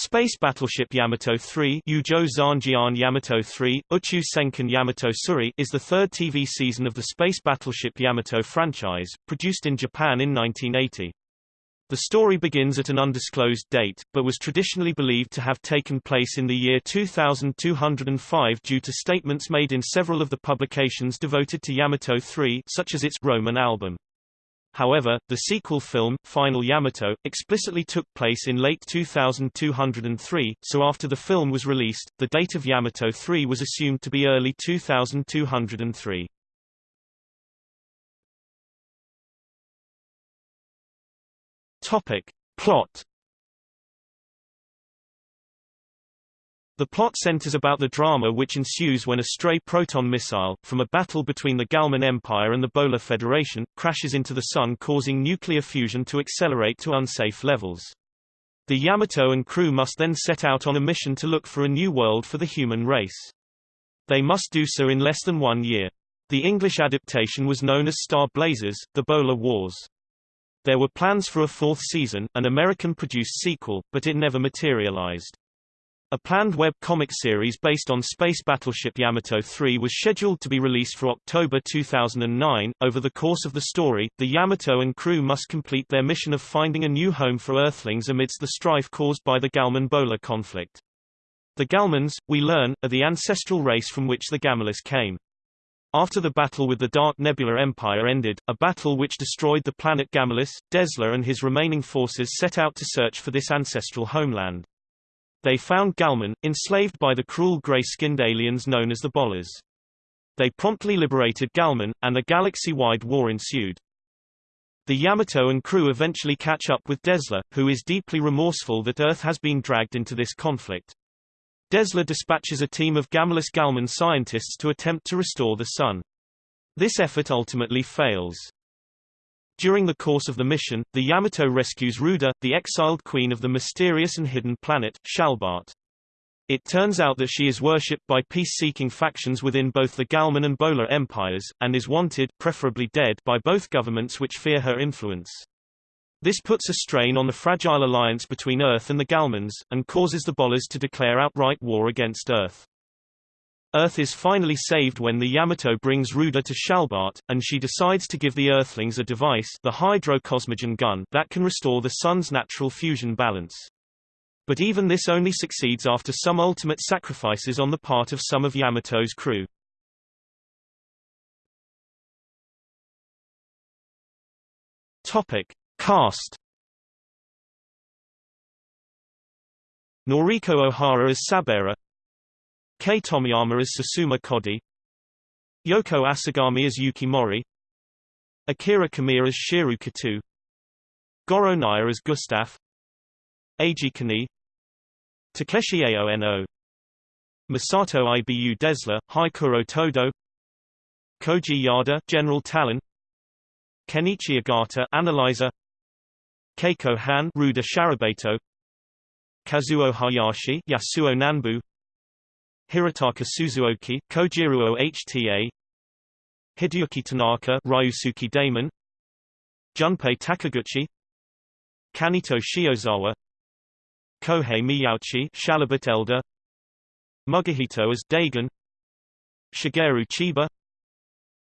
Space Battleship Yamato 3 Yujo Zanjian Yamato 3, Uchu Senkan Yamato Suri is the third TV season of the Space Battleship Yamato franchise, produced in Japan in 1980. The story begins at an undisclosed date, but was traditionally believed to have taken place in the year 2205 due to statements made in several of the publications devoted to Yamato 3 such as its Roman album. However, the sequel film, Final Yamato, explicitly took place in late 2203, so after the film was released, the date of Yamato 3 was assumed to be early 2203. Topic. Plot The plot centers about the drama which ensues when a stray proton missile, from a battle between the Galman Empire and the Bolar Federation, crashes into the Sun causing nuclear fusion to accelerate to unsafe levels. The Yamato and crew must then set out on a mission to look for a new world for the human race. They must do so in less than one year. The English adaptation was known as Star Blazers, The Bolar Wars. There were plans for a fourth season, an American-produced sequel, but it never materialized. A planned web comic series based on space battleship Yamato 3 was scheduled to be released for October 2009. Over the course of the story, the Yamato and crew must complete their mission of finding a new home for Earthlings amidst the strife caused by the Galman-Bolar conflict. The Galmans, we learn, are the ancestral race from which the Gamilas came. After the battle with the Dark Nebula Empire ended, a battle which destroyed the planet Gamilas, Dezla and his remaining forces set out to search for this ancestral homeland. They found Galman, enslaved by the cruel gray-skinned aliens known as the Bolars. They promptly liberated Galman, and a galaxy-wide war ensued. The Yamato and crew eventually catch up with Desla, who is deeply remorseful that Earth has been dragged into this conflict. Desla dispatches a team of Gamilas Galman scientists to attempt to restore the Sun. This effort ultimately fails. During the course of the mission, the Yamato rescues Ruda, the exiled queen of the mysterious and hidden planet, Shalbart. It turns out that she is worshipped by peace-seeking factions within both the Galman and Bolar empires, and is wanted preferably dead by both governments which fear her influence. This puts a strain on the fragile alliance between Earth and the Galmans, and causes the Bolars to declare outright war against Earth. Earth is finally saved when the Yamato brings Ruda to Shalbart, and she decides to give the Earthlings a device the Hydrocosmogen gun that can restore the Sun's natural fusion balance. But even this only succeeds after some ultimate sacrifices on the part of some of Yamato's crew. Topic. Cast Noriko Ohara as Sabera Kei Tomiyama as Susumu Kodai. Yoko Asagami as Yuki Mori. Akira Kamiya as Shiro Kato. Goro Naya as Gustaf Eiji Kani. Takeshi Aono. Masato Ibu Dezla, Haikuro Todo. Koji Yada General Talon. Kenichi Ogata Analyzer. Keiko Han Ruda Sharabato Kazuo Hayashi Yasuo Nanbu Hirotaka Suzuoki, Kojiruo HTA Hideyuki Tanaka Ryusuke Domon Junpei Takiguchi Kaneto Shiozawa Kohei Miyauchi Shalabut Elder Mugihito as Dagon Shigeru Chiba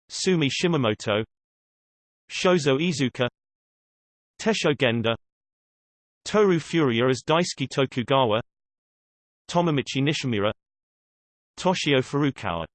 Sumi Shimamoto Shozo Iizuka, Tessho Genda Toru Furuya as Daisuke Tokugawa Tomomichi Nishimura Toshio Furukawa